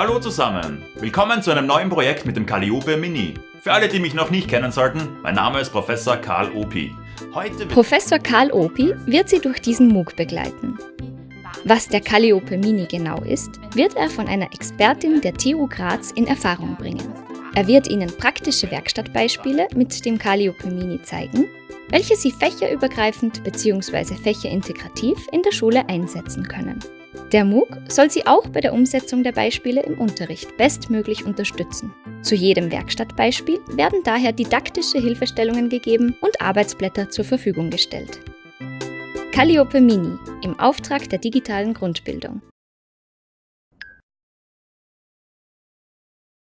Hallo zusammen, willkommen zu einem neuen Projekt mit dem Calliope Mini. Für alle, die mich noch nicht kennen sollten, mein Name ist Professor Karl Opi. Heute Professor Karl Opi wird Sie durch diesen MOOC begleiten. Was der Calliope Mini genau ist, wird er von einer Expertin der TU Graz in Erfahrung bringen. Er wird Ihnen praktische Werkstattbeispiele mit dem Calliope Mini zeigen, welche Sie fächerübergreifend bzw. fächerintegrativ in der Schule einsetzen können. Der MOOC soll Sie auch bei der Umsetzung der Beispiele im Unterricht bestmöglich unterstützen. Zu jedem Werkstattbeispiel werden daher didaktische Hilfestellungen gegeben und Arbeitsblätter zur Verfügung gestellt. Calliope Mini im Auftrag der digitalen Grundbildung.